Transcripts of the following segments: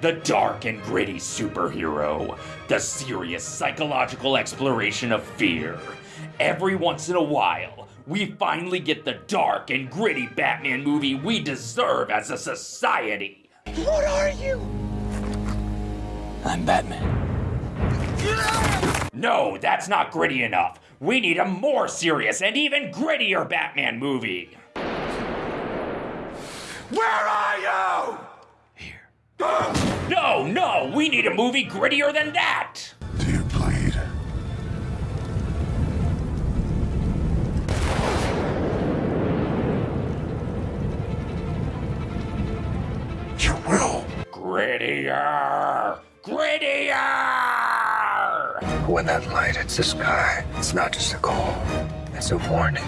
the dark and gritty superhero, the serious psychological exploration of fear. Every once in a while, we finally get the dark and gritty Batman movie we deserve as a society. What are you? I'm Batman. No, that's not gritty enough. We need a more serious and even grittier Batman movie. Where are you? No, no, we need a movie grittier than that. Do you bleed? You will. Grittier! Grittier! When that light hits the sky, it's not just a call, it's a warning.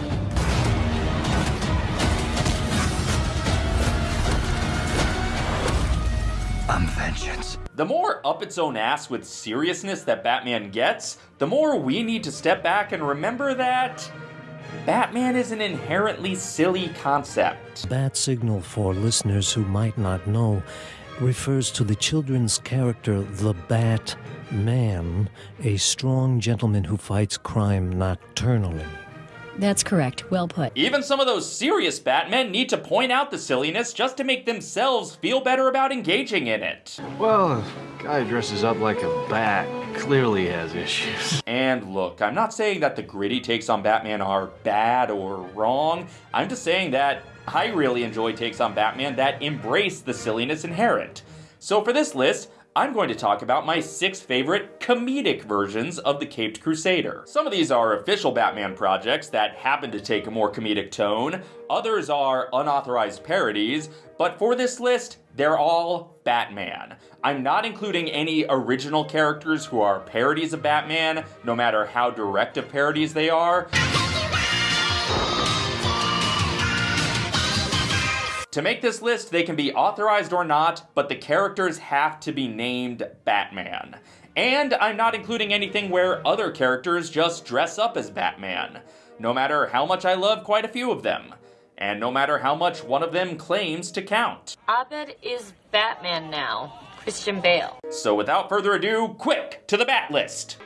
The more up its own ass with seriousness that Batman gets, the more we need to step back and remember that Batman is an inherently silly concept. Bat signal for listeners who might not know refers to the children's character, the Bat Man, a strong gentleman who fights crime nocturnally. That's correct. Well put. Even some of those serious Batmen need to point out the silliness just to make themselves feel better about engaging in it. Well, a guy dresses up like a bat clearly has issues. And look, I'm not saying that the gritty takes on Batman are bad or wrong. I'm just saying that I really enjoy takes on Batman that embrace the silliness inherent. So for this list, I'm going to talk about my six favorite comedic versions of the Caped Crusader. Some of these are official Batman projects that happen to take a more comedic tone, others are unauthorized parodies, but for this list, they're all Batman. I'm not including any original characters who are parodies of Batman, no matter how direct of parodies they are. To make this list, they can be authorized or not, but the characters have to be named Batman. And I'm not including anything where other characters just dress up as Batman, no matter how much I love quite a few of them, and no matter how much one of them claims to count. Abed is Batman now. Christian Bale. So without further ado, quick to the Bat list!